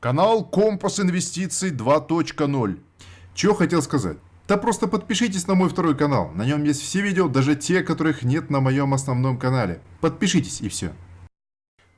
Канал Компас Инвестиций 2.0. Чего хотел сказать? Да просто подпишитесь на мой второй канал. На нем есть все видео, даже те, которых нет на моем основном канале. Подпишитесь и все.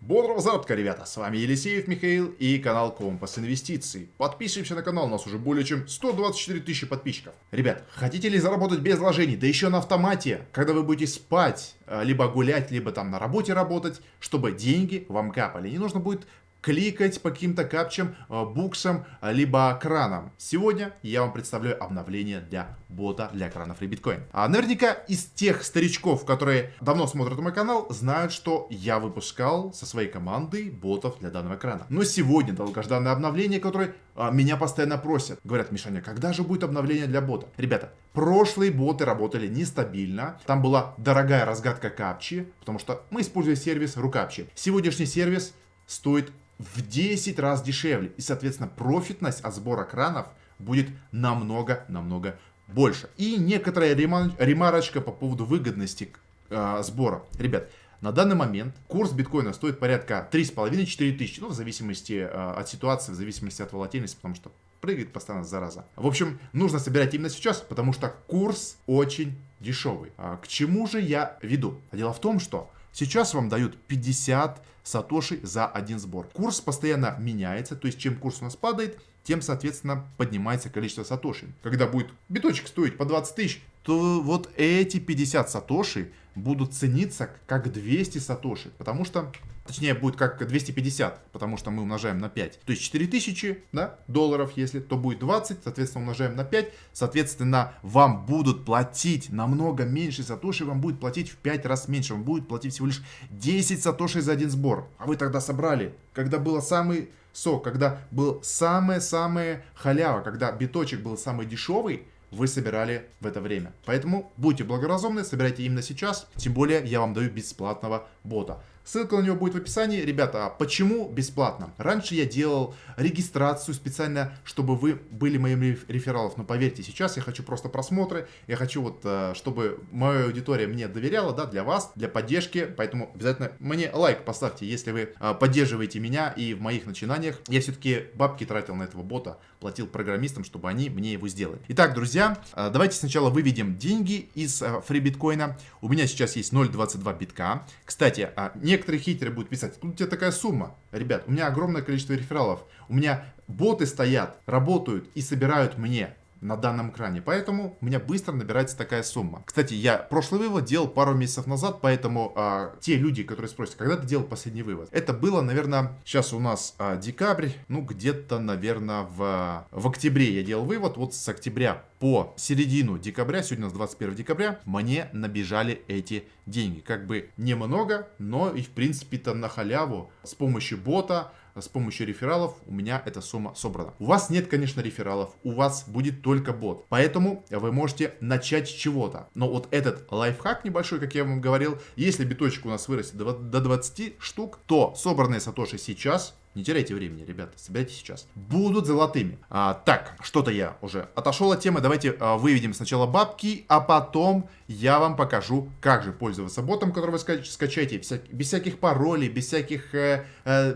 Бодрого заработка, ребята! С вами Елисеев Михаил и канал Компас Инвестиций. Подписываемся на канал, у нас уже более чем 124 тысячи подписчиков. Ребят, хотите ли заработать без вложений, да еще на автомате, когда вы будете спать, э, либо гулять, либо там на работе работать, чтобы деньги вам капали. Не нужно будет кликать по каким-то капчам, э, буксам, э, либо кранам. Сегодня я вам представляю обновление для бота для экранов Ребиткоин. А наверняка из тех старичков, которые давно смотрят мой канал, знают, что я выпускал со своей командой ботов для данного экрана. Но сегодня долгожданное обновление, которое а, меня постоянно просят. Говорят, Мишаня, когда же будет обновление для бота? Ребята, прошлые боты работали нестабильно. Там была дорогая разгадка капчи, потому что мы используем сервис Рукапчи. Сегодняшний сервис стоит в 10 раз дешевле. И, соответственно, профитность от сбора кранов будет намного-намного больше. И некоторая ремарочка по поводу выгодности э, сбора. Ребят, на данный момент курс биткоина стоит порядка 3,5-4 тысячи, ну, в зависимости э, от ситуации, в зависимости от волатильности, потому что прыгает постоянно зараза. В общем, нужно собирать именно сейчас, потому что курс очень дешевый. А к чему же я веду? Дело в том, что Сейчас вам дают 50 сатоши за один сбор. Курс постоянно меняется, то есть чем курс у нас падает, тем, соответственно, поднимается количество сатоши. Когда будет биточек стоить по 20 тысяч, то вот эти 50 сатоши будут цениться как 200 сатоши, потому что Точнее, будет как 250, потому что мы умножаем на 5. То есть 4000 да, долларов, если, то будет 20, соответственно, умножаем на 5. Соответственно, вам будут платить намного меньше сатоши, вам будет платить в 5 раз меньше. Вам будет платить всего лишь 10 сатоши за один сбор. А вы тогда собрали, когда было самый сок, когда был самое-самое халява, когда биточек был самый дешевый, вы собирали в это время. Поэтому будьте благоразумны, собирайте именно сейчас. Тем более я вам даю бесплатного бота. Ссылка на него будет в описании. Ребята, а почему бесплатно? Раньше я делал регистрацию специально, чтобы вы были моим рефералов. Но поверьте, сейчас я хочу просто просмотры. Я хочу вот, э, чтобы моя аудитория мне доверяла, да, для вас, для поддержки. Поэтому обязательно мне лайк поставьте, если вы э, поддерживаете меня и в моих начинаниях. Я все-таки бабки тратил на этого бота, платил программистам, чтобы они мне его сделали. Итак, друзья, э, давайте сначала выведем деньги из фри биткоина. У меня сейчас есть 0.22 битка. Кстати, не некоторые хейтеры будут писать, откуда у тебя такая сумма? Ребят, у меня огромное количество рефералов. У меня боты стоят, работают и собирают мне на данном экране. Поэтому у меня быстро набирается такая сумма. Кстати, я прошлый вывод делал пару месяцев назад, поэтому а, те люди, которые спросят, когда ты делал последний вывод? Это было, наверное, сейчас у нас а, декабрь, ну где-то, наверное, в, в октябре я делал вывод. Вот с октября по середину декабря, сегодня у нас 21 декабря, мне набежали эти деньги. Как бы немного, но и в принципе-то на халяву с помощью бота с помощью рефералов у меня эта сумма собрана. У вас нет, конечно, рефералов, у вас будет только бот. Поэтому вы можете начать с чего-то. Но вот этот лайфхак небольшой, как я вам говорил, если биточек у нас вырастет до 20 штук, то собранные сатоши сейчас не теряйте времени, ребята, собирайте сейчас. Будут золотыми. А, так, что-то я уже отошел от темы. Давайте а, выведем сначала бабки, а потом я вам покажу, как же пользоваться ботом, который вы скачаете вся, без всяких паролей, без всяких э, э,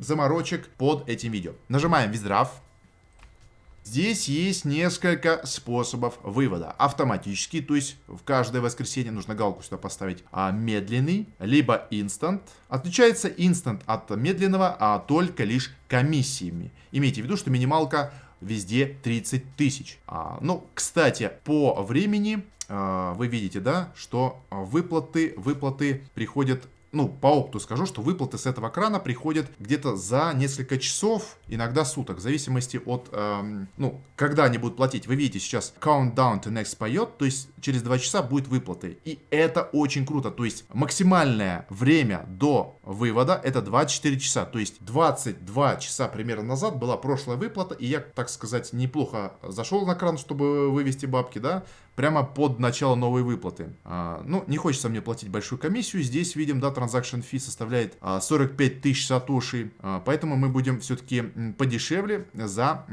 заморочек под этим видео. Нажимаем Виздрав. Здесь есть несколько способов вывода. Автоматический, то есть в каждое воскресенье нужно галку сюда поставить. А медленный, либо инстант. Отличается инстант от медленного, а только лишь комиссиями. Имейте в виду, что минималка везде 30 тысяч. А, ну, кстати, по времени а, вы видите, да, что выплаты, выплаты приходят ну, по опыту скажу, что выплаты с этого крана приходят где-то за несколько часов, иногда суток, в зависимости от, эм, ну, когда они будут платить. Вы видите, сейчас countdown to next поет, то есть через 2 часа будет выплаты. И это очень круто, то есть максимальное время до вывода это 24 часа, то есть 22 часа примерно назад была прошлая выплата, и я, так сказать, неплохо зашел на кран, чтобы вывести бабки, да, прямо под начало новой выплаты. А, ну, не хочется мне платить большую комиссию. Здесь видим, да, transaction fee составляет а, 45 тысяч сатоши. А, поэтому мы будем все-таки подешевле за...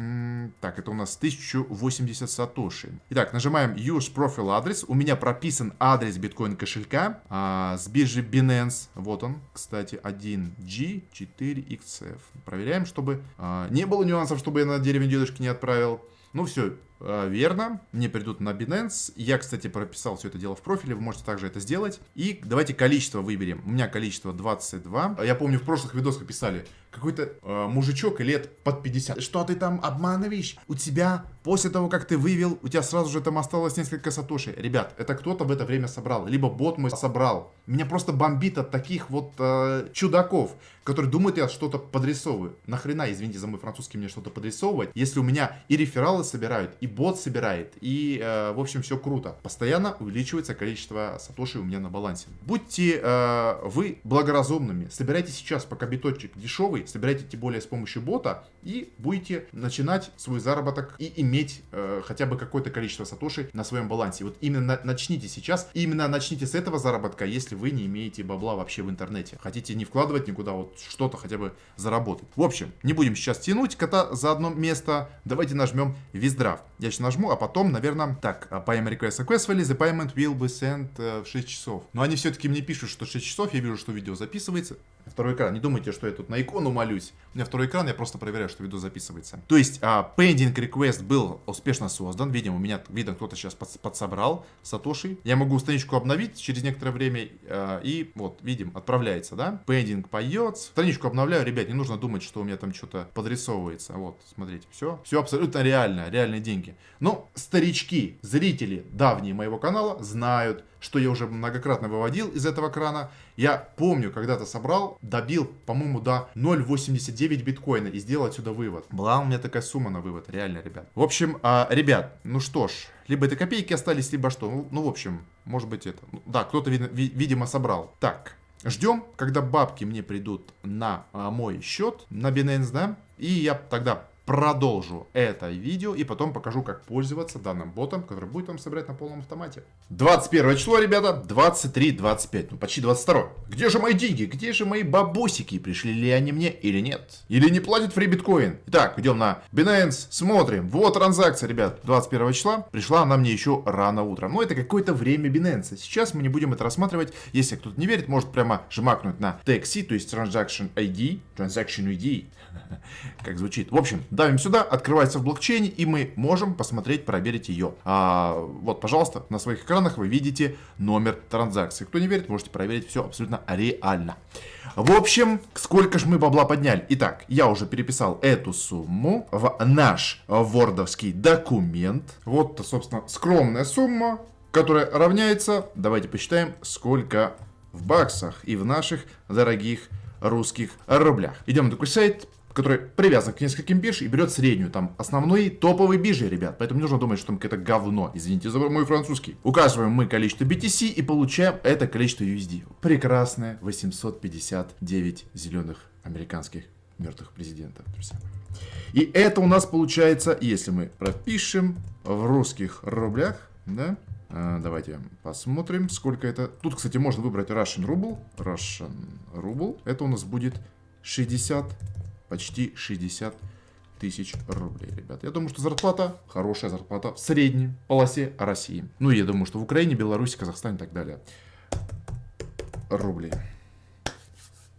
Так, это у нас 1080 сатоши. Итак, нажимаем Use Profile адрес. У меня прописан адрес биткоин кошелька а, с биржи Binance. Вот он, кстати, 1G4XF. Проверяем, чтобы а, не было нюансов, чтобы я на деревне дедушки не отправил. Ну все, верно, мне придут на Binance. Я, кстати, прописал все это дело в профиле, вы можете также это сделать. И давайте количество выберем. У меня количество 22. Я помню, в прошлых видосах писали, какой-то э, мужичок лет под 50. Что ты там обманываешь? У тебя, после того, как ты вывел, у тебя сразу же там осталось несколько сатоши. Ребят, это кто-то в это время собрал. Либо бот мой собрал. Меня просто бомбит от таких вот э, чудаков, которые думают, я что-то подрисовываю. Нахрена, извините за мой французский, мне что-то подрисовывать, если у меня и рефералы собирают, и бот собирает, и, э, в общем, все круто. Постоянно увеличивается количество сатоши у меня на балансе. Будьте э, вы благоразумными. Собирайте сейчас, пока биточек дешевый, собирайте тем более с помощью бота и будете начинать свой заработок и иметь э, хотя бы какое-то количество сатоши на своем балансе. Вот именно начните сейчас, именно начните с этого заработка, если вы не имеете бабла вообще в интернете. Хотите не вкладывать никуда, вот что-то хотя бы заработать. В общем, не будем сейчас тянуть кота за одно место. Давайте нажмем Виздрав. Я сейчас нажму, а потом, наверное, так, payment request successfully, the payment will be sent э, в 6 часов. Но они все-таки мне пишут, что 6 часов, я вижу, что видео записывается. Второй экран. Не думайте, что я тут на икону молюсь. У меня второй экран, я просто проверяю, что видео записывается. То есть, а, pending request был успешно создан. Видимо, у меня, видно, кто-то сейчас под, подсобрал Сатоши. Я могу страничку обновить через некоторое время. А, и вот, видим, отправляется, да? Pending поет. Страничку обновляю. Ребят, не нужно думать, что у меня там что-то подрисовывается. Вот, смотрите, все. Все абсолютно реально, реальные деньги. Но старички, зрители давние моего канала знают, что я уже многократно выводил из этого крана. Я помню, когда-то собрал, добил, по-моему, до 0.89 биткоина и сделал отсюда вывод. Была у меня такая сумма на вывод, реально, ребят. В общем, а, ребят, ну что ж, либо это копейки остались, либо что. Ну, ну в общем, может быть это. Ну, да, кто-то, видимо, собрал. Так, Ждем, когда бабки мне придут на а, мой счет, на Binance, да, и я тогда продолжу это видео и потом покажу, как пользоваться данным ботом, который будет вам собирать на полном автомате. 21 число, ребята, 23-25, ну почти 22. Где же мои деньги? Где же мои бабосики? Пришли ли они мне или нет? Или не платит фри биткоин? Итак, идем на Binance, смотрим. Вот транзакция, ребят, 21 числа. Пришла она мне еще рано утром. Но это какое-то время Binance. Сейчас мы не будем это рассматривать. Если кто-то не верит, может прямо жмакнуть на TXC, то есть Transaction ID, Transaction ID, как звучит. В общем, давим сюда, открывается в блокчейне, и мы можем посмотреть, проверить ее. А, вот, пожалуйста, на своих экранах вы видите номер транзакции. Кто не верит, можете проверить все абсолютно реально. В общем, сколько же мы бабла подняли? Итак, я уже переписал эту сумму в наш вордовский документ. Вот, собственно, скромная сумма, которая равняется, давайте посчитаем, сколько в баксах и в наших дорогих русских рублях. Идем на такой сайт, который привязан к нескольким бирж и берет среднюю, там, основной топовый биржи, ребят. Поэтому не нужно думать, что там какое-то говно. Извините за мой французский. Указываем мы количество BTC и получаем это количество USD. Прекрасное 859 зеленых американских мертвых президентов, друзья И это у нас получается, если мы пропишем в русских рублях, да, а, давайте посмотрим, сколько это. Тут, кстати, можно выбрать Russian Ruble. Russian Ruble. Это у нас будет 60 почти 60 тысяч рублей, ребят. Я думаю, что зарплата, хорошая зарплата в средней полосе России. Ну, я думаю, что в Украине, Беларуси, Казахстане и так далее. Рублей.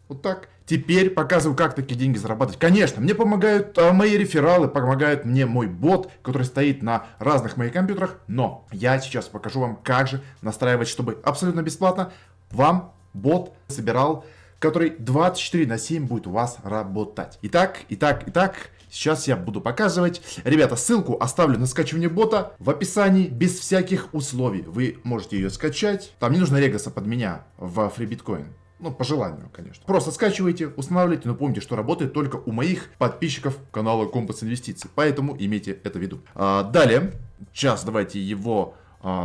Вот так. Теперь показываю, как такие деньги зарабатывать. Конечно, мне помогают а, мои рефералы, помогает мне мой бот, который стоит на разных моих компьютерах. Но я сейчас покажу вам, как же настраивать, чтобы абсолютно бесплатно вам бот собирал который 24 на 7 будет у вас работать. Итак, итак, итак, Сейчас я буду показывать. Ребята, ссылку оставлю на скачивание бота в описании без всяких условий. Вы можете ее скачать. Там не нужно регаса под меня в FreeBitcoin. Ну, по желанию, конечно. Просто скачивайте, устанавливайте, но помните, что работает только у моих подписчиков канала Компас Инвестиций. Поэтому имейте это в виду. А, далее, сейчас давайте его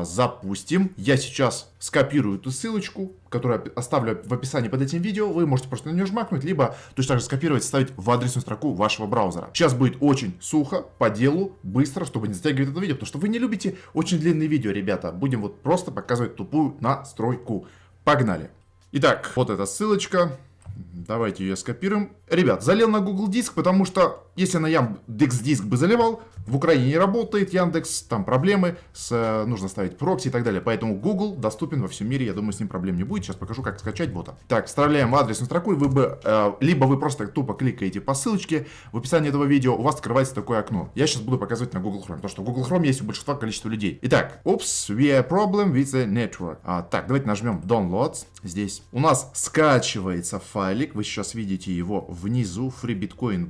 запустим. Я сейчас скопирую эту ссылочку, которую оставлю в описании под этим видео. Вы можете просто на нее жмакнуть, либо точно так же скопировать вставить в адресную строку вашего браузера. Сейчас будет очень сухо, по делу, быстро, чтобы не затягивать это видео, потому что вы не любите очень длинные видео, ребята. Будем вот просто показывать тупую настройку. Погнали! Итак, вот эта ссылочка. Давайте ее скопируем. Ребят, залил на Google Диск, потому что если на Яндекс Диск бы заливал, в Украине не работает Яндекс, там проблемы, с, э, нужно ставить прокси и так далее. Поэтому Google доступен во всем мире, я думаю, с ним проблем не будет. Сейчас покажу, как скачать бота. Так, вставляем адресную строку, и вы бы, э, либо вы просто тупо кликаете по ссылочке в описании этого видео, у вас открывается такое окно. Я сейчас буду показывать на Google Chrome, потому что Google Chrome есть у большинства количества людей. Итак, oops, we have problem with the network. А, так, давайте нажмем downloads здесь. У нас скачивается файлик, вы сейчас видите его внизу, FreeBitcoin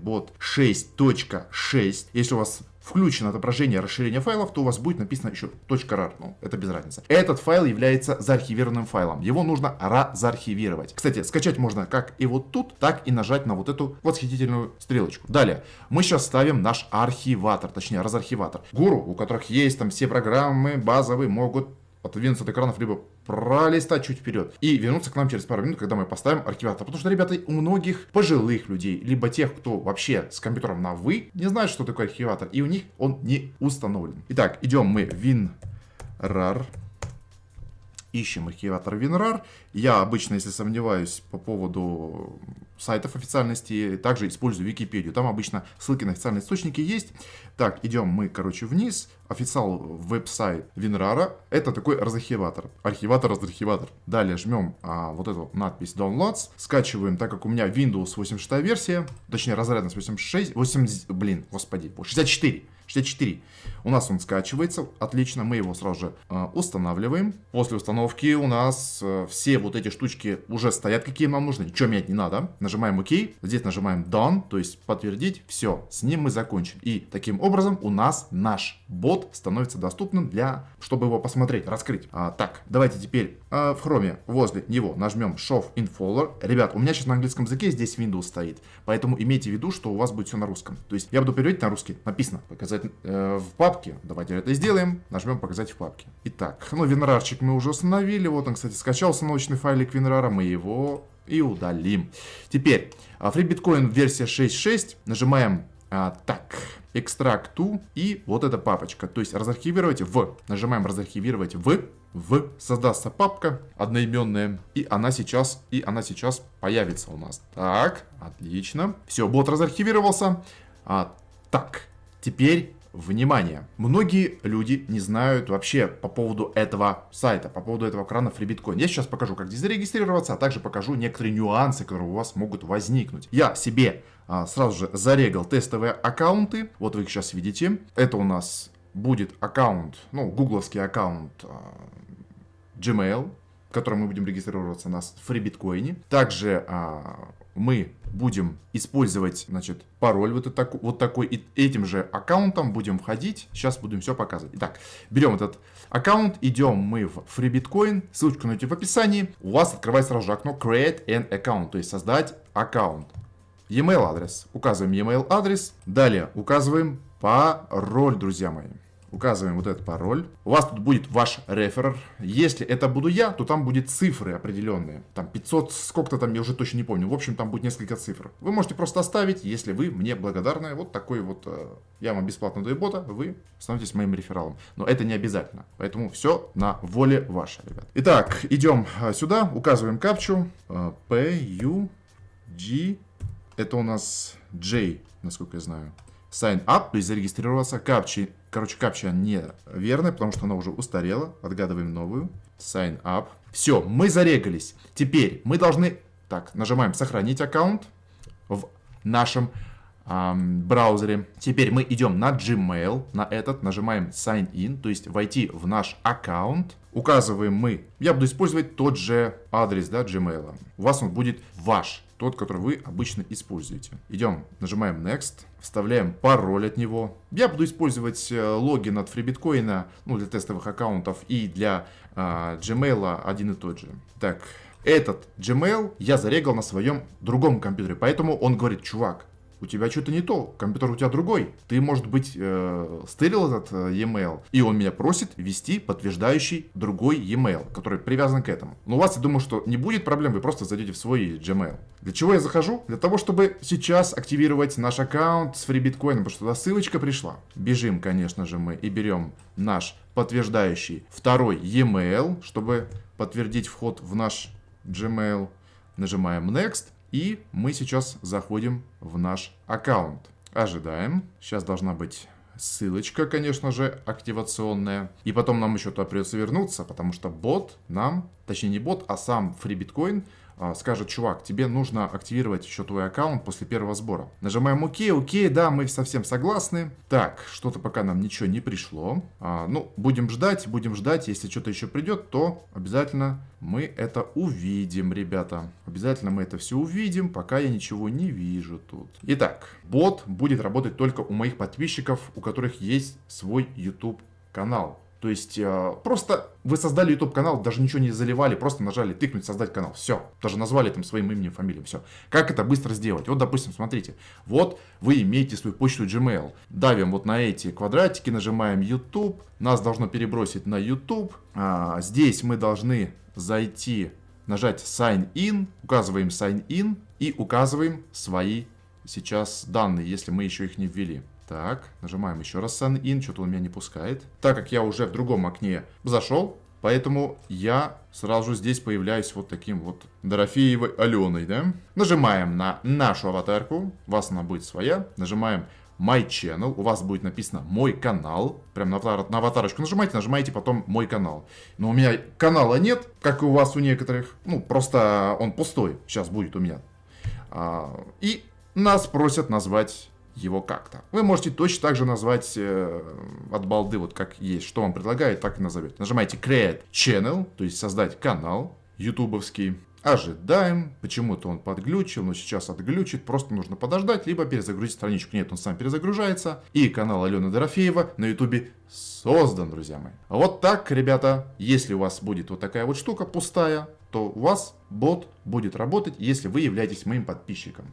6.6. Если у вас включено отображение расширения файлов, то у вас будет написано еще .rar, ну, это без разницы. Этот файл является заархивированным файлом, его нужно разархивировать. Кстати, скачать можно как и вот тут, так и нажать на вот эту восхитительную стрелочку. Далее, мы сейчас ставим наш архиватор, точнее разархиватор. Гуру, у которых есть там все программы базовые, могут отодвинуться от экранов, либо пролистать чуть вперед и вернуться к нам через пару минут, когда мы поставим архиватор. Потому что, ребята, у многих пожилых людей, либо тех, кто вообще с компьютером на «вы», не знают, что такое архиватор, и у них он не установлен. Итак, идем мы в WinRAR, ищем архиватор WinRAR. Я обычно, если сомневаюсь по поводу сайтов официальности, также использую Википедию. Там обычно ссылки на официальные источники есть. Так, идем мы, короче, вниз. Официал веб-сайт WinRAR. Это такой разархиватор. Архиватор, разархиватор. Далее жмем а, вот эту надпись Downloads. Скачиваем, так как у меня Windows 86 версия, точнее разрядность 86, 80, блин, господи, 64. 64. У нас он скачивается, отлично, мы его сразу же э, устанавливаем. После установки у нас э, все вот эти штучки уже стоят, какие нам нужны, ничего менять не надо. Нажимаем ОК, здесь нажимаем Done, то есть подтвердить, все, с ним мы закончим. И таким образом у нас наш бот становится доступным для, чтобы его посмотреть, раскрыть. А, так, давайте теперь э, в Chrome возле него нажмем Show in Folder. Ребят, у меня сейчас на английском языке здесь Windows стоит, поэтому имейте в виду, что у вас будет все на русском. То есть я буду переводить на русский, написано, показать э, в папке. Давайте это сделаем. Нажмем показать в папке. Итак, ну винрарчик мы уже установили. Вот он, кстати, скачал установочный файлик винрара. Мы его и удалим. Теперь, FreeBitcoin версия 6.6. Нажимаем а, так, экстракт to и вот эта папочка. То есть разархивировать в. Нажимаем разархивировать в. В создастся папка одноименная, и она сейчас, и она сейчас появится у нас. Так, отлично. Все, бот разархивировался. А, так, теперь Внимание! Многие люди не знают вообще по поводу этого сайта, по поводу этого крана FreeBitcoin. Я сейчас покажу, как здесь зарегистрироваться, а также покажу некоторые нюансы, которые у вас могут возникнуть. Я себе а, сразу же зарегал тестовые аккаунты. Вот вы их сейчас видите. Это у нас будет аккаунт, ну, гугловский аккаунт а, Gmail, в котором мы будем регистрироваться на FreeBitcoin. Также а, мы будем использовать, значит, пароль вот, это, вот такой, и этим же аккаунтом будем входить. Сейчас будем все показывать. Итак, берем этот аккаунт, идем мы в FreeBitcoin, ссылочку найдете в описании. У вас открывается сразу же окно Create an Account, то есть создать аккаунт. E-mail адрес. Указываем e-mail адрес. Далее указываем пароль, друзья мои указываем вот этот пароль. У вас тут будет ваш реферер. Если это буду я, то там будет цифры определенные. Там 500, сколько-то там, я уже точно не помню. В общем, там будет несколько цифр. Вы можете просто оставить, если вы мне благодарны. Вот такой вот, э, я вам бесплатно даю бота, вы становитесь моим рефералом. Но это не обязательно. Поэтому все на воле вашей, ребят. Итак, идем э, сюда, указываем капчу. Э, P, U, G. Это у нас J, насколько я знаю sign up, то есть зарегистрироваться. Капчи, короче, капча неверная, потому что она уже устарела. Отгадываем новую. Sign up. Все, мы зарегались. Теперь мы должны... Так, нажимаем сохранить аккаунт в нашем эм, браузере. Теперь мы идем на Gmail, на этот, нажимаем Sign In, то есть войти в наш аккаунт. Указываем мы, я буду использовать тот же адрес, да, Gmail. У вас он будет ваш тот, который вы обычно используете. Идем, нажимаем Next, вставляем пароль от него. Я буду использовать э, логин от FreeBitcoin, ну, для тестовых аккаунтов и для э, Gmail один и тот же. Так, этот Gmail я зарегал на своем другом компьютере, поэтому он говорит, чувак, у тебя что-то не то, компьютер у тебя другой. Ты, может быть, э, стырил этот э, e-mail, и он меня просит ввести подтверждающий другой e-mail, который привязан к этому. Но у вас, я думаю, что не будет проблем, вы просто зайдете в свой Gmail. Для чего я захожу? Для того, чтобы сейчас активировать наш аккаунт с FreeBitcoin, потому что туда ссылочка пришла. Бежим, конечно же, мы и берем наш подтверждающий второй e-mail, чтобы подтвердить вход в наш Gmail. Нажимаем Next. И мы сейчас заходим в наш аккаунт. Ожидаем. Сейчас должна быть ссылочка, конечно же, активационная. И потом нам еще туда придется вернуться, потому что бот нам, точнее не бот, а сам FreeBitcoin скажет, чувак, тебе нужно активировать еще твой аккаунт после первого сбора. Нажимаем ОК, ОК, да, мы совсем согласны. Так, что-то пока нам ничего не пришло. А, ну, будем ждать, будем ждать. Если что-то еще придет, то обязательно мы это увидим, ребята. Обязательно мы это все увидим, пока я ничего не вижу тут. Итак, бот будет работать только у моих подписчиков, у которых есть свой YouTube канал. То есть э, просто вы создали YouTube канал, даже ничего не заливали, просто нажали тыкнуть создать канал. Все. Даже назвали там своим именем, фамилией. Все. Как это быстро сделать? Вот, допустим, смотрите. Вот вы имеете свою почту Gmail. Давим вот на эти квадратики, нажимаем YouTube. Нас должно перебросить на YouTube. А, здесь мы должны зайти, нажать Sign In. Указываем Sign In и указываем свои сейчас данные, если мы еще их не ввели. Так, нажимаем еще раз Sign In, что-то он меня не пускает. Так как я уже в другом окне зашел, поэтому я сразу здесь появляюсь вот таким вот Дорофеевой Аленой, да? Нажимаем на нашу аватарку, у вас она будет своя, нажимаем My Channel, у вас будет написано Мой канал, прям на, аватар, на аватарочку нажимаете, нажимаете потом Мой канал. Но у меня канала нет, как и у вас у некоторых, ну просто он пустой сейчас будет у меня. А, и нас просят назвать его как-то. Вы можете точно так же назвать э, от балды, вот как есть, что вам предлагает, так и назовете. Нажимаете Create Channel, то есть создать канал ютубовский. Ожидаем, почему-то он подглючил, но сейчас отглючит, просто нужно подождать, либо перезагрузить страничку. Нет, он сам перезагружается. И канал Алены Дорофеева на ютубе создан, друзья мои. Вот так, ребята, если у вас будет вот такая вот штука пустая, то у вас бот будет работать, если вы являетесь моим подписчиком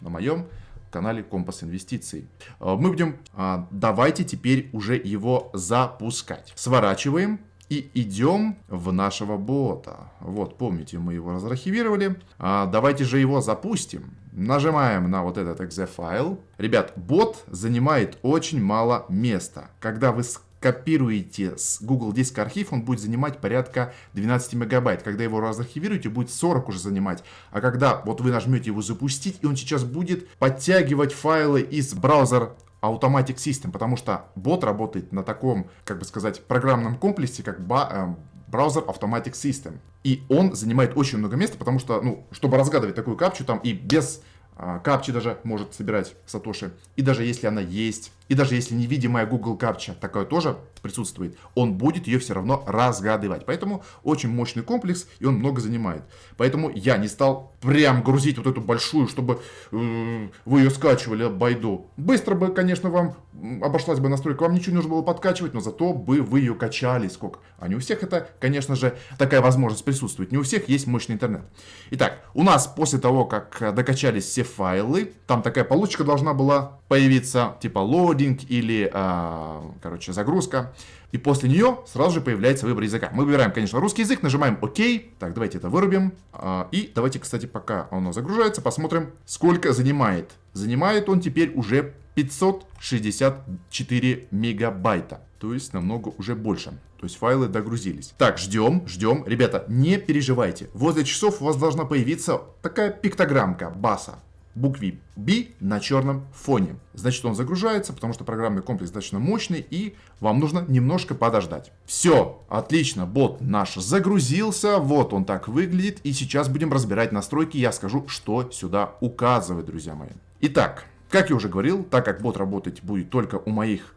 на моем канале Компас Инвестиций. Э, мы будем, а, давайте теперь уже его запускать. Сворачиваем и идем в нашего бота. Вот, помните, мы его разархивировали. А, давайте же его запустим. Нажимаем на вот этот exe файл. Ребят, бот занимает очень мало места. Когда вы копируете с Google Диск архив, он будет занимать порядка 12 мегабайт. Когда его разархивируете, будет 40 уже занимать. А когда вот вы нажмете его запустить, и он сейчас будет подтягивать файлы из браузера Automatic System, потому что бот работает на таком, как бы сказать, программном комплексе, как э, браузер Automatic System. И он занимает очень много места, потому что, ну, чтобы разгадывать такую капчу, там и без а, капчи даже может собирать Сатоши. И даже если она есть, и даже если невидимая Google капча такая тоже присутствует, он будет ее все равно разгадывать. Поэтому очень мощный комплекс, и он много занимает. Поэтому я не стал прям грузить вот эту большую, чтобы э, вы ее скачивали байду. Быстро бы, конечно, вам обошлась бы настройка, вам ничего не нужно было подкачивать, но зато бы вы ее качали сколько. А не у всех это, конечно же, такая возможность присутствует. Не у всех есть мощный интернет. Итак, у нас после того, как докачались все файлы, там такая получка должна была появиться, типа лодинг или, э, короче, загрузка. И после нее сразу же появляется выбор языка. Мы выбираем, конечно, русский язык, нажимаем ОК. Так, давайте это вырубим. Э, и давайте, кстати, пока оно загружается, посмотрим, сколько занимает. Занимает он теперь уже 564 мегабайта. То есть намного уже больше. То есть файлы догрузились. Так, ждем, ждем. Ребята, не переживайте. Возле часов у вас должна появиться такая пиктограммка баса букве B на черном фоне. Значит, он загружается, потому что программный комплекс достаточно мощный, и вам нужно немножко подождать. Все, отлично, бот наш загрузился, вот он так выглядит, и сейчас будем разбирать настройки, я скажу, что сюда указывать, друзья мои. Итак, как я уже говорил, так как бот работать будет только у моих,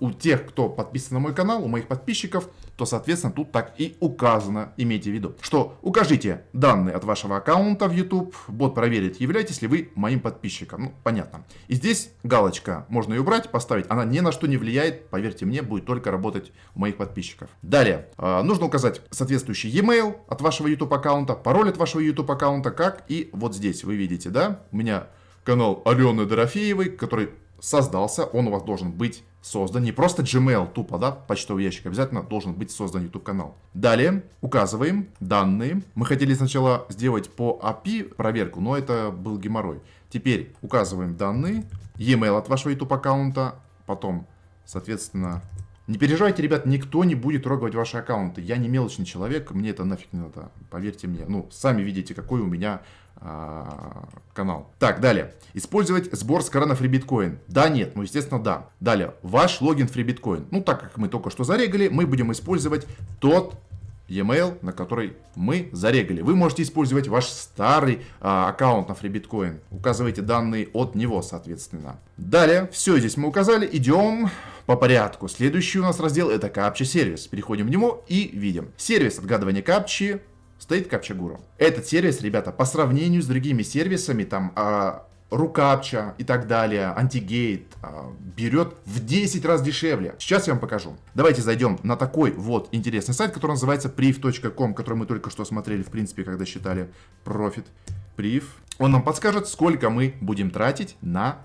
у тех, кто подписан на мой канал, у моих подписчиков, то, соответственно, тут так и указано, имейте в виду, что укажите данные от вашего аккаунта в YouTube, бот проверит, являетесь ли вы моим подписчиком. Ну, понятно. И здесь галочка, можно ее убрать, поставить, она ни на что не влияет, поверьте мне, будет только работать у моих подписчиков. Далее, а, нужно указать соответствующий e-mail от вашего YouTube аккаунта, пароль от вашего YouTube аккаунта, как и вот здесь, вы видите, да, у меня канал Алены Дорофеевой, который создался, он у вас должен быть создан. Не просто Gmail тупо, да, почтовый ящик, обязательно должен быть создан YouTube канал. Далее указываем данные. Мы хотели сначала сделать по API проверку, но это был геморрой. Теперь указываем данные, e-mail от вашего YouTube аккаунта, потом, соответственно, не переживайте, ребят, никто не будет трогать ваши аккаунты. Я не мелочный человек, мне это нафиг не надо, поверьте мне. Ну, сами видите, какой у меня а, канал. Так, далее. Использовать сбор с крана FreeBitcoin. Да, нет, ну, естественно, да. Далее. Ваш логин FreeBitcoin. Ну, так как мы только что зарегали, мы будем использовать тот e-mail, на который мы зарегали. Вы можете использовать ваш старый а, аккаунт на FreeBitcoin. Указывайте данные от него, соответственно. Далее, все здесь мы указали. Идем по порядку. Следующий у нас раздел это капча сервис. Переходим в него и видим. Сервис отгадывания капчи стоит капча гуру. Этот сервис, ребята, по сравнению с другими сервисами, там, а, Рукапча и так далее, антигейт, а, берет в 10 раз дешевле. Сейчас я вам покажу. Давайте зайдем на такой вот интересный сайт, который называется priv.com, который мы только что смотрели, в принципе, когда считали профит. Priv. Он нам подскажет, сколько мы будем тратить на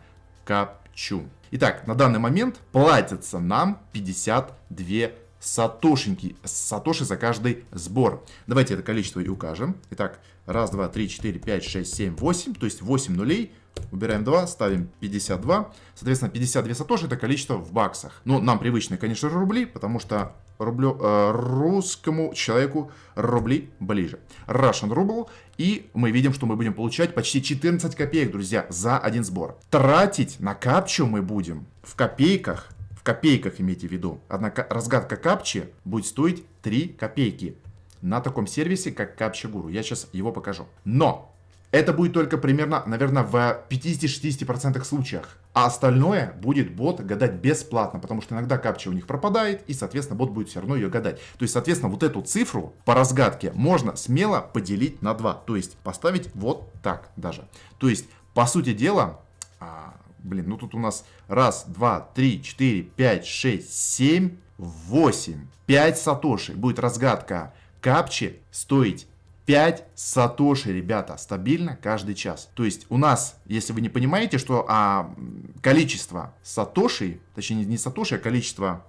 капчу. Итак, на данный момент платится нам 52 сатошеньки, сатоши за каждый сбор. Давайте это количество и укажем. Итак, раз, два, три, четыре, пять, шесть, семь, восемь, то есть 8 нулей Убираем 2, ставим 52. Соответственно, 52 сатоши это количество в баксах. Ну, нам привычно, конечно, рубли, потому что рублю, э, русскому человеку рубли ближе. Russian Ruble. И мы видим, что мы будем получать почти 14 копеек, друзья, за один сбор. Тратить на капчу мы будем в копейках. Копейках имейте в виду. Однако разгадка капчи будет стоить 3 копейки на таком сервисе, как Гуру. Я сейчас его покажу. Но это будет только примерно, наверное, в 50-60% случаях. А остальное будет бот гадать бесплатно, потому что иногда капча у них пропадает, и, соответственно, бот будет все равно ее гадать. То есть, соответственно, вот эту цифру по разгадке можно смело поделить на 2. То есть, поставить вот так даже. То есть, по сути дела, а, блин, ну тут у нас раз, два, три, четыре, пять, шесть, семь, восемь, пять сатоши. Будет разгадка капчи стоить 5 сатоши, ребята, стабильно каждый час. То есть у нас, если вы не понимаете, что а, количество сатоши, точнее не сатоши, а количество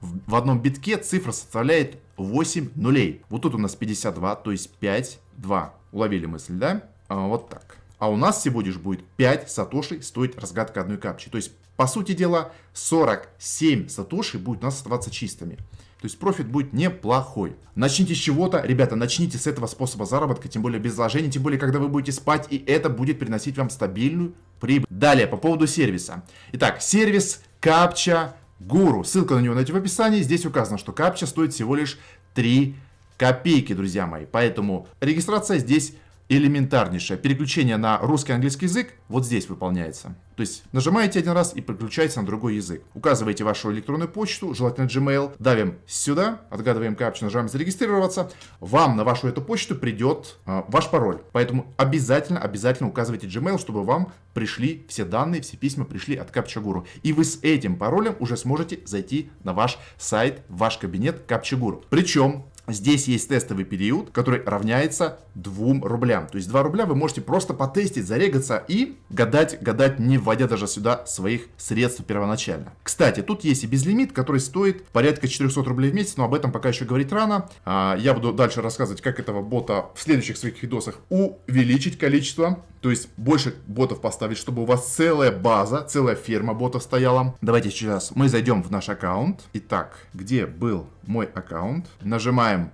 в, в одном битке цифра составляет 8 нулей. Вот тут у нас 52, то есть 5, 2. Уловили мысль, да? А, вот так. А у нас всего лишь будет 5 сатоши стоить разгадка одной капчи. То есть, по сути дела, 47 сатоши будет у нас оставаться чистыми. То есть профит будет неплохой. Начните с чего-то, ребята, начните с этого способа заработка, тем более без вложений, тем более когда вы будете спать, и это будет приносить вам стабильную прибыль. Далее, по поводу сервиса. Итак, сервис Капча Гуру. Ссылка на него найти в описании. Здесь указано, что Капча стоит всего лишь 3 копейки, друзья мои. Поэтому регистрация здесь элементарнейшее. Переключение на русский английский язык вот здесь выполняется. То есть нажимаете один раз и переключаете на другой язык. Указываете вашу электронную почту, желательно Gmail, давим сюда, отгадываем капчу, нажимаем зарегистрироваться. Вам на вашу эту почту придет э, ваш пароль. Поэтому обязательно, обязательно указывайте Gmail, чтобы вам пришли все данные, все письма пришли от Капчагуру. И вы с этим паролем уже сможете зайти на ваш сайт, ваш кабинет Капчагуру. Причем Здесь есть тестовый период, который равняется 2 рублям. То есть 2 рубля вы можете просто потестить, зарегаться и гадать, гадать, не вводя даже сюда своих средств первоначально. Кстати, тут есть и безлимит, который стоит порядка 400 рублей в месяц, но об этом пока еще говорить рано. А, я буду дальше рассказывать, как этого бота в следующих своих видосах увеличить количество. То есть больше ботов поставить, чтобы у вас целая база, целая ферма ботов стояла. Давайте сейчас мы зайдем в наш аккаунт. Итак, где был мой аккаунт? Нажимаем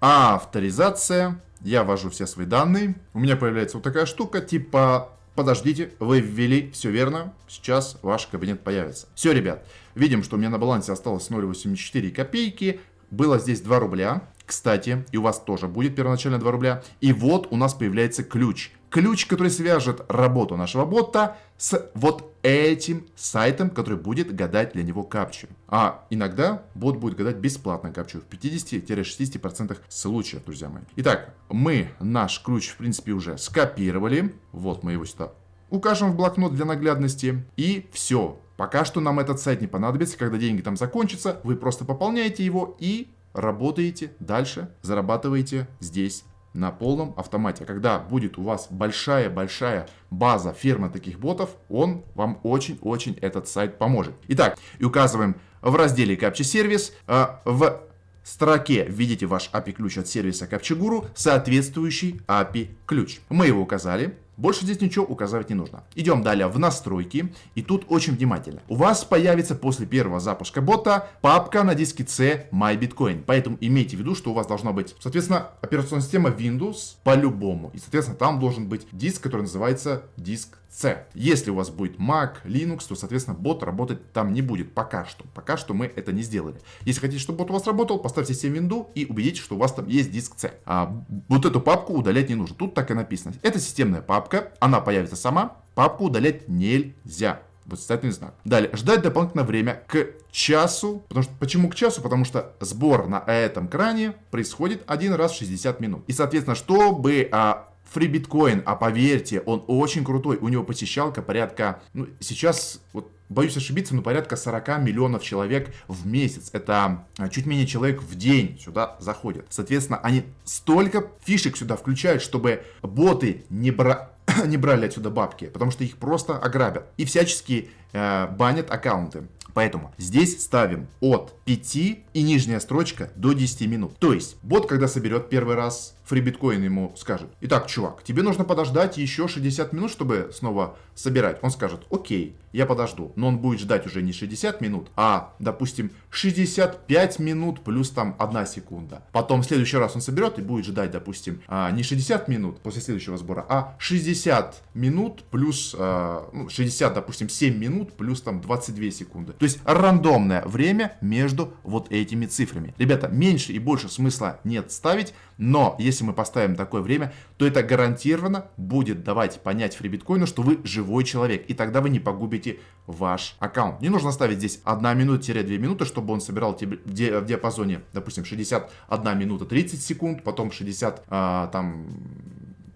авторизация. Я ввожу все свои данные. У меня появляется вот такая штука, типа Подождите, вы ввели все верно, сейчас ваш кабинет появится. Все, ребят, видим, что у меня на балансе осталось 0,84 копейки, было здесь 2 рубля, кстати, и у вас тоже будет первоначально 2 рубля. И вот у нас появляется ключ. Ключ, который свяжет работу нашего бота с вот этим сайтом, который будет гадать для него капчу. А иногда бот будет гадать бесплатно капчу в 50-60% случаев, друзья мои. Итак, мы наш ключ, в принципе, уже скопировали. Вот мы его сюда укажем в блокнот для наглядности. И все. Пока что нам этот сайт не понадобится. Когда деньги там закончатся, вы просто пополняете его и работаете дальше, зарабатываете здесь на полном автомате. Когда будет у вас большая-большая база ферма таких ботов, он вам очень-очень этот сайт поможет. Итак, и указываем в разделе Captcha Service э, в строке введите ваш API-ключ от сервиса CaptchaGuru, соответствующий API-ключ. Мы его указали. Больше здесь ничего указывать не нужно. Идем далее в настройки. И тут очень внимательно. У вас появится после первого запуска бота папка на диске C MyBitcoin. Поэтому имейте в виду, что у вас должна быть, соответственно, операционная система Windows по-любому. И, соответственно, там должен быть диск, который называется диск C. Если у вас будет Mac, Linux, то, соответственно, бот работать там не будет пока что. Пока что мы это не сделали. Если хотите, чтобы бот у вас работал, поставьте себе винду и убедитесь, что у вас там есть диск C. А вот эту папку удалять не нужно. Тут так и написано. Это системная папка папка, она появится сама, папку удалять нельзя. Восклицательный знак. Далее, ждать дополнительное время к часу. Потому что, почему к часу? Потому что сбор на этом кране происходит один раз в 60 минут. И, соответственно, чтобы а, Free Bitcoin, а поверьте, он очень крутой. У него посещалка порядка, ну, сейчас, вот, боюсь ошибиться, но порядка 40 миллионов человек в месяц. Это а, чуть менее человек в день сюда заходит. Соответственно, они столько фишек сюда включают, чтобы боты не брали не брали отсюда бабки, потому что их просто ограбят. И всячески э, банят аккаунты. Поэтому здесь ставим от 5 и нижняя строчка до 10 минут. То есть бот, когда соберет первый раз фрибиткоин ему скажет, итак, чувак, тебе нужно подождать еще 60 минут, чтобы снова собирать. Он скажет, окей, я подожду. Но он будет ждать уже не 60 минут, а, допустим, 65 минут плюс там 1 секунда. Потом в следующий раз он соберет и будет ждать, допустим, а, не 60 минут после следующего сбора, а 60 минут плюс, а, ну, 60, допустим, 7 минут плюс там 22 секунды. То есть рандомное время между вот этими цифрами. Ребята, меньше и больше смысла нет ставить, но если мы поставим такое время, то это гарантированно будет давать понять фрибиткоину, что вы живой человек, и тогда вы не погубите ваш аккаунт. Не нужно ставить здесь 1 минута-2 минуты, чтобы он собирал тебе в диапазоне, допустим, 61 минута 30 секунд, потом 60, а, там,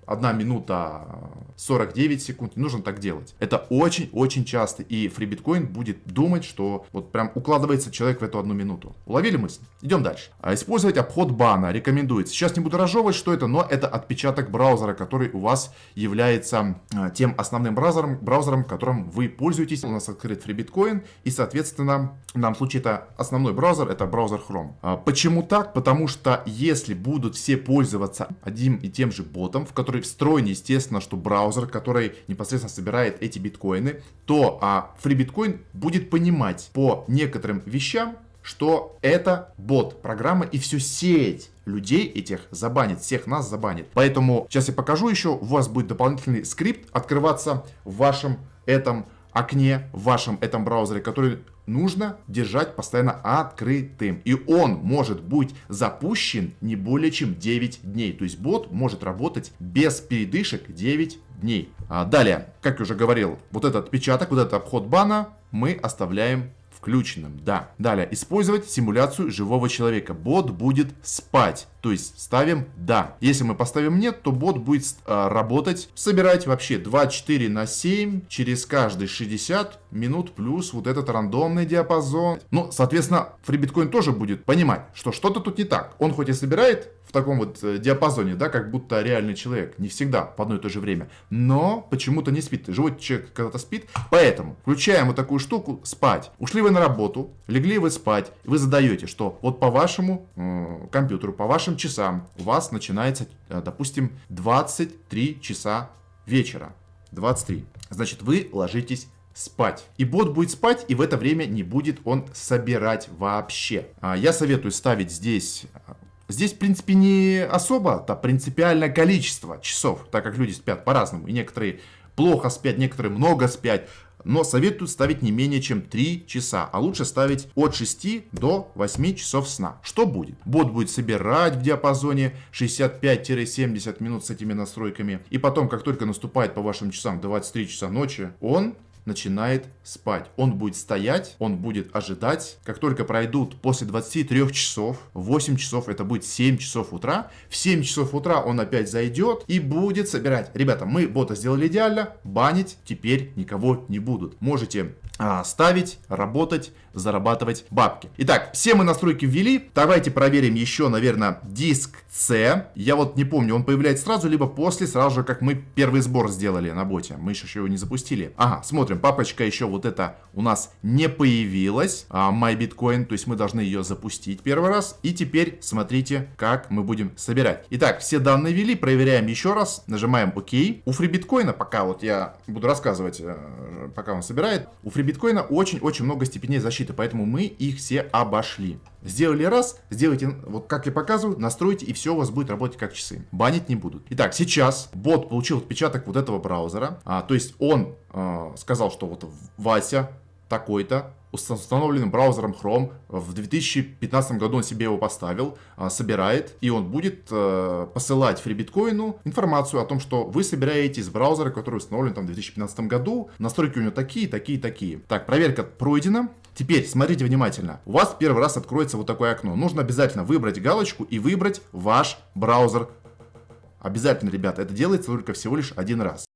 1 минута 49 секунд. Не нужно так делать. Это очень-очень часто. И FreeBitcoin будет думать, что вот прям укладывается человек в эту одну минуту. Уловили мысль? Идем дальше. А использовать обход бана рекомендуется. Сейчас не буду разжевывать, что это, но это отпечаток браузера, который у вас является а, тем основным браузером, браузером, которым вы пользуетесь. У нас открыт FreeBitcoin. И, соответственно, в данном случае это основной браузер, это браузер Chrome. А, почему так? Потому что если будут все пользоваться одним и тем же ботом, в который встроен, естественно, что браузер браузер, который непосредственно собирает эти биткоины, то а, FreeBitcoin будет понимать по некоторым вещам, что это бот программа и всю сеть людей этих забанит, всех нас забанит. Поэтому сейчас я покажу еще, у вас будет дополнительный скрипт открываться в вашем этом окне, в вашем этом браузере, который нужно держать постоянно открытым. И он может быть запущен не более чем 9 дней. То есть бот может работать без передышек 9 дней. А далее, как я уже говорил, вот этот отпечаток, вот этот обход бана мы оставляем включенным, да. Далее, использовать симуляцию живого человека. Бот будет спать. То есть ставим да. Если мы поставим нет, то бот будет э, работать, собирать вообще 24 на 7 через каждые 60 минут плюс вот этот рандомный диапазон. Ну, соответственно, FreeBitcoin тоже будет понимать, что что-то тут не так. Он хоть и собирает в таком вот э, диапазоне, да, как будто реальный человек, не всегда в одно и то же время, но почему-то не спит. Живой человек когда-то спит, поэтому включаем вот такую штуку спать. Ушли вы на работу, легли вы спать, вы задаете, что вот по вашему э, компьютеру, по вашим часам у вас начинается, э, допустим, 23 часа вечера. 23. Значит, вы ложитесь спать. И бот будет спать, и в это время не будет он собирать вообще. А, я советую ставить здесь Здесь, в принципе, не особо-то принципиальное количество часов, так как люди спят по-разному. И некоторые плохо спят, некоторые много спят. Но советую ставить не менее чем 3 часа, а лучше ставить от 6 до 8 часов сна. Что будет? Бот будет собирать в диапазоне 65-70 минут с этими настройками. И потом, как только наступает по вашим часам 23 часа ночи, он начинает спать. Он будет стоять, он будет ожидать. Как только пройдут после 23 часов, 8 часов, это будет 7 часов утра. В 7 часов утра он опять зайдет и будет собирать. Ребята, мы бота сделали идеально, банить теперь никого не будут. Можете а, ставить, работать, зарабатывать бабки. Итак, все мы настройки ввели. Давайте проверим еще, наверное, диск C. Я вот не помню, он появляется сразу, либо после, сразу же, как мы первый сбор сделали на боте. Мы еще его не запустили. Ага, смотрим, папочка еще вот это у нас не появилась. А, MyBitcoin, то есть мы должны ее запустить первый раз. И теперь смотрите, как мы будем собирать. Итак, все данные ввели, проверяем еще раз. Нажимаем ОК. У фрибиткоина, пока вот я буду рассказывать, э, пока он собирает, у фрибиткоина очень-очень много степеней защиты, поэтому мы их все обошли. Сделали раз, сделайте, вот как я показываю, настройте, и все у вас будет работать как часы. Банить не будут. Итак, сейчас бот получил отпечаток вот этого браузера. А, то есть он а, сказал, что вот Вася такой-то установленным браузером Chrome. В 2015 году он себе его поставил, а, собирает, и он будет э, посылать фрибиткоину информацию о том, что вы собираете из браузера, который установлен там в 2015 году. Настройки у него такие, такие, такие. Так, проверка пройдена. Теперь смотрите внимательно. У вас первый раз откроется вот такое окно. Нужно обязательно выбрать галочку и выбрать ваш браузер. Обязательно, ребята, это делается только всего лишь один раз.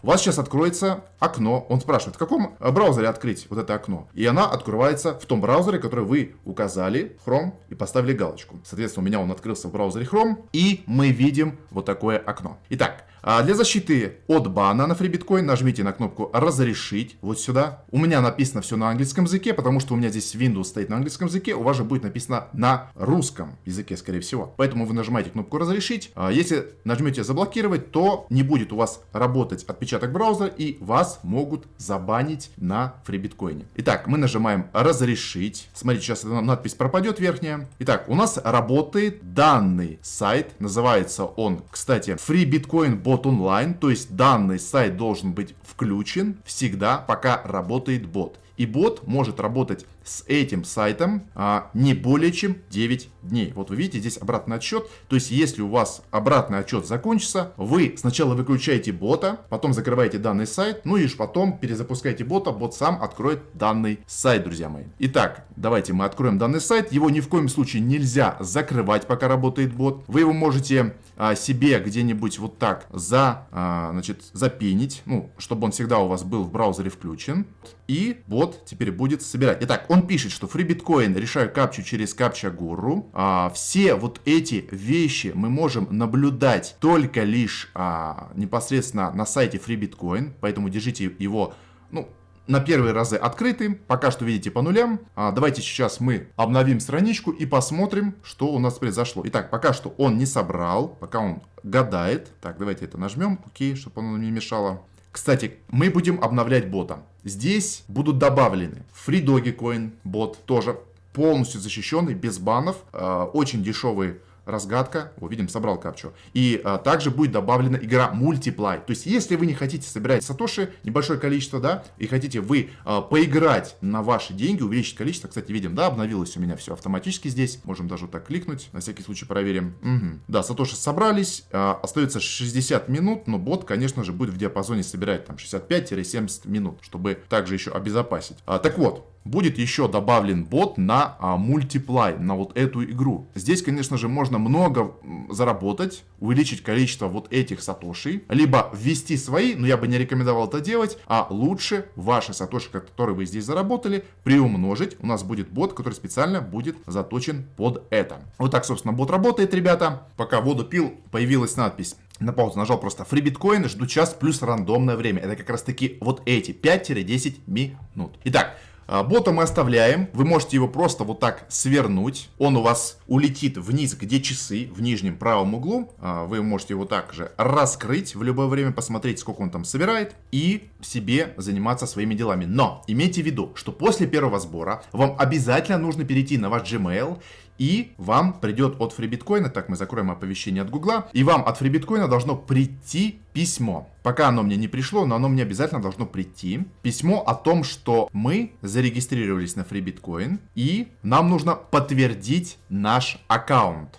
У вас сейчас откроется окно. Он спрашивает, в каком браузере открыть вот это окно? И она открывается в том браузере, который вы указали, Chrome, и поставили галочку. Соответственно, у меня он открылся в браузере Chrome, и мы видим вот такое окно. Итак, а для защиты от бана на FreeBitcoin нажмите на кнопку «Разрешить» вот сюда. У меня написано все на английском языке, потому что у меня здесь Windows стоит на английском языке, у вас же будет написано на русском языке, скорее всего. Поэтому вы нажимаете кнопку «Разрешить». А если нажмете «Заблокировать», то не будет у вас работать отпечаток браузера и вас могут забанить на FreeBitcoin. Итак, мы нажимаем «Разрешить». Смотрите, сейчас эта надпись пропадет верхняя. Итак, у нас работает данный сайт. Называется он, кстати, FreeBitcoin бот онлайн, то есть данный сайт должен быть включен всегда, пока работает бот. И бот может работать с этим сайтом а, не более чем 9 дней. Вот вы видите, здесь обратный отчет. То есть, если у вас обратный отчет закончится, вы сначала выключаете бота, потом закрываете данный сайт, ну и лишь потом перезапускаете бота, бот сам откроет данный сайт, друзья мои. Итак, давайте мы откроем данный сайт. Его ни в коем случае нельзя закрывать, пока работает бот. Вы его можете а, себе где-нибудь вот так за, а, значит, запенить, ну, чтобы он всегда у вас был в браузере включен. И бот теперь будет собирать. Итак, он пишет, что FreeBitcoin решаю капчу через капча гуру. А, все вот эти вещи мы можем наблюдать только лишь а, непосредственно на сайте FreeBitcoin, поэтому держите его, ну, на первые разы открытым. Пока что видите по нулям. А, давайте сейчас мы обновим страничку и посмотрим, что у нас произошло. Итак, пока что он не собрал, пока он гадает. Так, давайте это нажмем, окей, чтобы оно не мешало. Кстати, мы будем обновлять бота. Здесь будут добавлены Free Dogecoin бот, тоже полностью защищенный, без банов, э, очень дешевый разгадка, вот видим, собрал капчу. И а, также будет добавлена игра Multiply. То есть, если вы не хотите собирать сатоши, небольшое количество, да, и хотите вы а, поиграть на ваши деньги, увеличить количество, кстати, видим, да, обновилось у меня все автоматически здесь. Можем даже вот так кликнуть, на всякий случай проверим. Угу. Да, сатоши собрались, а, остается 60 минут, но бот, конечно же, будет в диапазоне собирать там 65-70 минут, чтобы также еще обезопасить. А, так вот, будет еще добавлен бот на а, на вот эту игру. Здесь, конечно же, можно много заработать, увеличить количество вот этих сатоши, либо ввести свои, но я бы не рекомендовал это делать, а лучше ваши сатоши, которые вы здесь заработали, приумножить. У нас будет бот, который специально будет заточен под это. Вот так, собственно, бот работает, ребята. Пока воду пил, появилась надпись на паузу нажал просто free биткоин, жду час плюс рандомное время. Это как раз таки вот эти 5-10 минут. Итак, бота мы оставляем, вы можете его просто вот так свернуть, он у вас улетит вниз, где часы, в нижнем правом углу, а, вы можете его также раскрыть в любое время, посмотреть, сколько он там собирает, и себе заниматься своими делами. Но имейте в виду, что после первого сбора вам обязательно нужно перейти на ваш Gmail и вам придет от FreeBitcoin, так мы закроем оповещение от Гугла, и вам от FreeBitcoin должно прийти письмо. Пока оно мне не пришло, но оно мне обязательно должно прийти. Письмо о том, что мы зарегистрировались на FreeBitcoin, и нам нужно подтвердить наш аккаунт.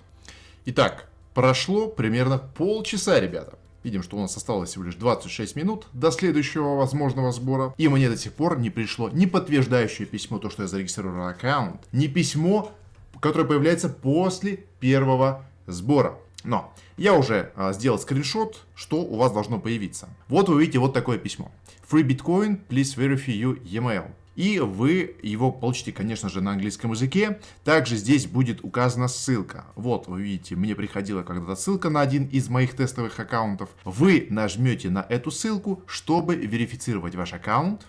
Итак, прошло примерно полчаса, ребята. Видим, что у нас осталось всего лишь 26 минут до следующего возможного сбора. И мне до сих пор не пришло ни подтверждающее письмо, то, что я зарегистрировал аккаунт, ни письмо, которое появляется после первого сбора. Но я уже а, сделал скриншот, что у вас должно появиться. Вот вы видите вот такое письмо. Free Bitcoin, please verify your email и вы его получите, конечно же, на английском языке. Также здесь будет указана ссылка. Вот, вы видите, мне приходила когда-то ссылка на один из моих тестовых аккаунтов. Вы нажмете на эту ссылку, чтобы верифицировать ваш аккаунт.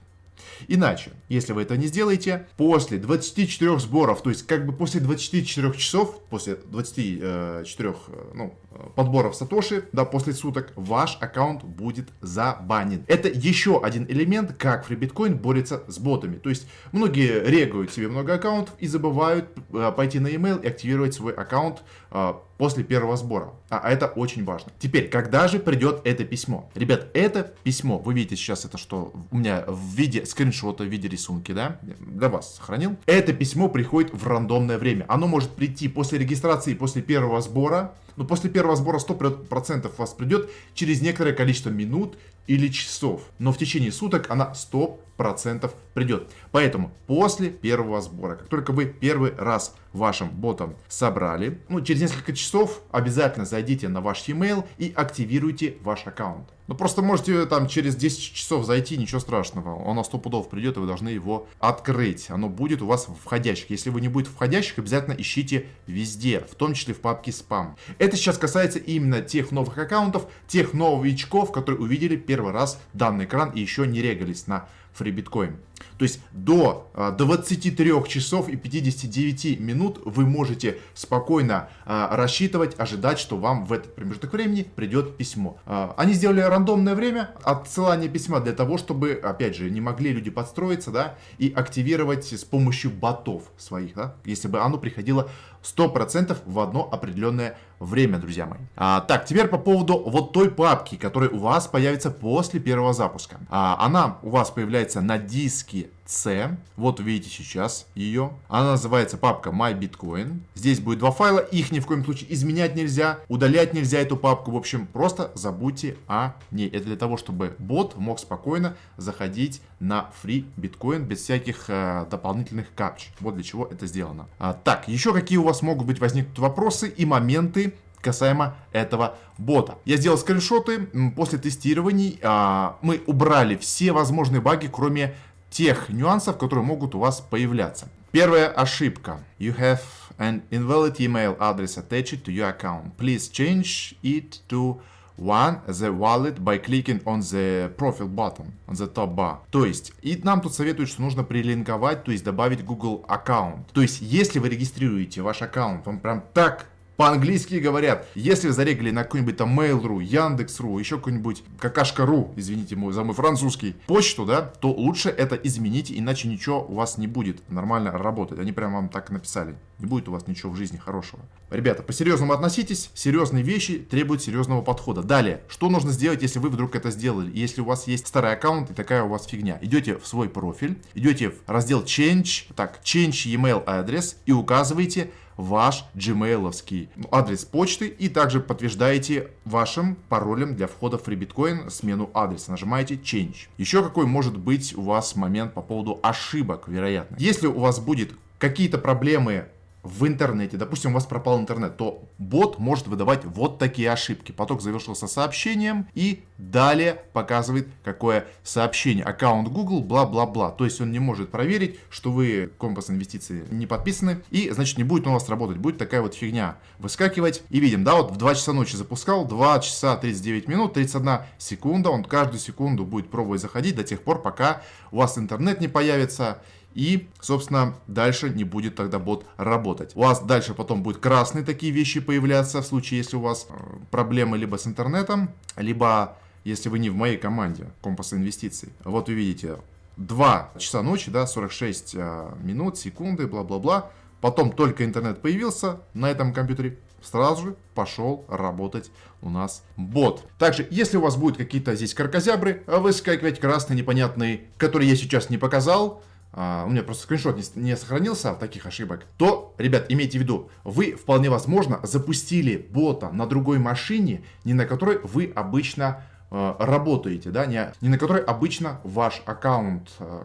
Иначе, если вы это не сделаете, после 24 сборов, то есть как бы после 24 часов, после 24 э, ну, подборов Сатоши, да, после суток, ваш аккаунт будет забанен. Это еще один элемент, как FreeBitcoin борется с ботами. То есть многие регают себе много аккаунтов и забывают э, пойти на email и активировать свой аккаунт э, после первого сбора. А это очень важно. Теперь, когда же придет это письмо? Ребят, это письмо, вы видите сейчас это, что у меня в виде скриншота, в виде рисунки, да, для вас сохранил. Это письмо приходит в рандомное время. Оно может прийти после регистрации, после первого сбора, но после первого сбора 100% у вас придет через некоторое количество минут или часов. Но в течение суток она 100% придет. Поэтому после первого сбора, как только вы первый раз вашим ботом собрали, ну, через несколько часов обязательно зайдите на ваш e-mail и активируйте ваш аккаунт. Ну, просто можете там через 10 часов зайти, ничего страшного. Он на 100 пудов придет, и вы должны его открыть. Оно будет у вас в входящих. Если вы не будет входящих, обязательно ищите везде, в том числе в папке спам. Это сейчас касается именно тех новых аккаунтов, тех новичков, которые увидели первый раз данный экран и еще не регались на FreeBitcoin. То есть до 23 а, часов и 59 минут вы можете спокойно а, рассчитывать, ожидать, что вам в этот промежуток времени придет письмо. А, они сделали рандомное время отсылания письма для того, чтобы, опять же, не могли люди подстроиться, да, и активировать с помощью ботов своих, да, если бы оно приходило 100% в одно определенное время, друзья мои. А, так, теперь по поводу вот той папки, которая у вас появится после первого запуска. А, она у вас появляется на диске C. Вот видите сейчас ее. Она называется папка MyBitcoin. Здесь будет два файла. Их ни в коем случае изменять нельзя. Удалять нельзя эту папку. В общем, просто забудьте о ней. Это для того, чтобы бот мог спокойно заходить на Free Bitcoin без всяких э, дополнительных капч. Вот для чего это сделано. А, так, еще какие у вас могут быть возникнут вопросы и моменты касаемо этого бота. Я сделал скриншоты. После тестирований а, мы убрали все возможные баги, кроме тех нюансов, которые могут у вас появляться. Первая ошибка. You have an invalid email address attached to your account. Please change it to one the wallet by clicking on the profile button on the top bar. То есть, и нам тут советуют, что нужно прилинковать, то есть добавить Google аккаунт. То есть, если вы регистрируете ваш аккаунт, он прям так по-английски говорят. Если вы зарегали на какой-нибудь там Mail.ru, Яндекс.ру, еще какой-нибудь какашка.ру, извините за мой французский, почту, да, то лучше это изменить, иначе ничего у вас не будет нормально работать. Они прям вам так написали. Не будет у вас ничего в жизни хорошего. Ребята, по-серьезному относитесь. Серьезные вещи требуют серьезного подхода. Далее, что нужно сделать, если вы вдруг это сделали? Если у вас есть старый аккаунт и такая у вас фигня. Идете в свой профиль, идете в раздел Change, так, Change email address и указываете ваш gmailовский адрес почты и также подтверждаете вашим паролем для входа в FreeBitcoin смену адреса. Нажимаете Change. Еще какой может быть у вас момент по поводу ошибок, вероятно. Если у вас будет какие-то проблемы в интернете, допустим, у вас пропал интернет, то бот может выдавать вот такие ошибки. Поток завершился сообщением и далее показывает, какое сообщение. Аккаунт Google, бла-бла-бла. То есть он не может проверить, что вы компас инвестиции не подписаны, и, значит, не будет он у вас работать. Будет такая вот фигня выскакивать. И видим, да, вот в 2 часа ночи запускал, 2 часа 39 минут, 31 секунда. Он каждую секунду будет пробовать заходить до тех пор, пока у вас интернет не появится и, собственно, дальше не будет тогда бот работать. У вас дальше потом будут красные такие вещи появляться в случае, если у вас э, проблемы либо с интернетом, либо если вы не в моей команде компаса инвестиций. Вот вы видите, 2 часа ночи, да, 46 э, минут, секунды, бла-бла-бла. Потом только интернет появился на этом компьютере, сразу же пошел работать у нас бот. Также, если у вас будут какие-то здесь каркозябры, выскакивать красные непонятные, которые я сейчас не показал, а, у меня просто скриншот не, не сохранился таких ошибок, то, ребят, имейте в виду, вы вполне возможно запустили бота на другой машине, не на которой вы обычно Э, работаете, да, не, не на которой обычно ваш аккаунт э,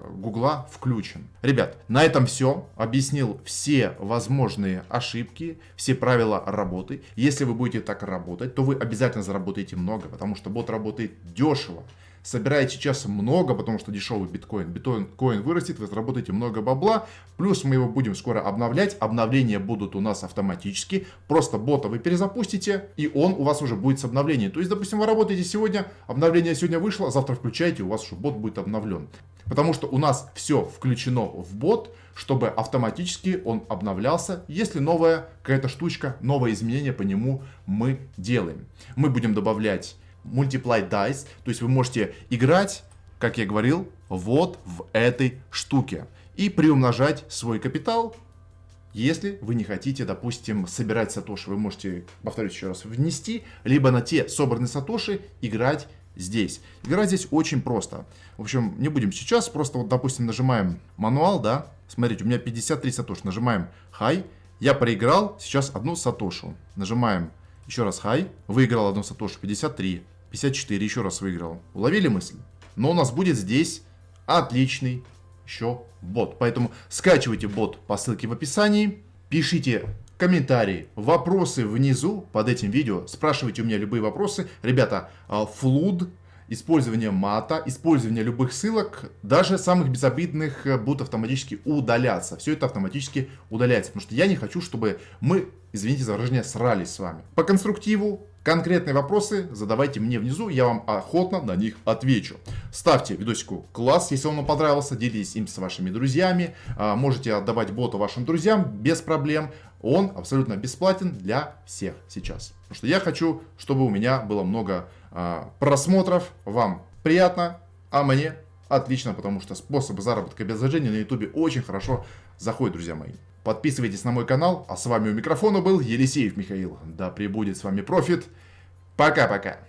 включен. Ребят, на этом все. Объяснил все возможные ошибки, все правила работы. Если вы будете так работать, то вы обязательно заработаете много, потому что бот работает дешево собираете сейчас много, потому что дешевый биткоин. Биткоин вырастет, вы заработаете много бабла. Плюс мы его будем скоро обновлять. Обновления будут у нас автоматически. Просто бота вы перезапустите, и он у вас уже будет с обновлением. То есть, допустим, вы работаете сегодня, обновление сегодня вышло, завтра включаете, у вас уже бот будет обновлен. Потому что у нас все включено в бот, чтобы автоматически он обновлялся, если новая какая-то штучка, новое изменение по нему мы делаем. Мы будем добавлять Multiply Dice, то есть вы можете играть, как я говорил, вот в этой штуке. И приумножать свой капитал, если вы не хотите, допустим, собирать сатоши. Вы можете, повторюсь еще раз, внести, либо на те собранные сатоши играть здесь. Играть здесь очень просто. В общем, не будем сейчас, просто вот, допустим, нажимаем мануал, да, смотрите, у меня 53 сатоши, нажимаем high, я проиграл сейчас одну сатошу, нажимаем еще раз high, выиграл одну сатошу, 53, 54 еще раз выиграл. Уловили мысль? Но у нас будет здесь отличный еще бот. Поэтому скачивайте бот по ссылке в описании. Пишите комментарии, вопросы внизу под этим видео. Спрашивайте у меня любые вопросы. Ребята, а, флуд, использование мата, использование любых ссылок, даже самых безобидных э, будут автоматически удаляться. Все это автоматически удаляется, потому что я не хочу, чтобы мы, извините за выражение, срались с вами. По конструктиву Конкретные вопросы задавайте мне внизу, я вам охотно на них отвечу. Ставьте видосику класс, если он вам понравился, делитесь им с вашими друзьями. А, можете отдавать боту вашим друзьям без проблем. Он абсолютно бесплатен для всех сейчас. Потому что я хочу, чтобы у меня было много а, просмотров, вам приятно, а мне отлично, потому что способы заработка без зажжения на ютубе очень хорошо заходят, друзья мои. Подписывайтесь на мой канал. А с вами у микрофона был Елисеев Михаил. Да пребудет с вами профит. Пока-пока.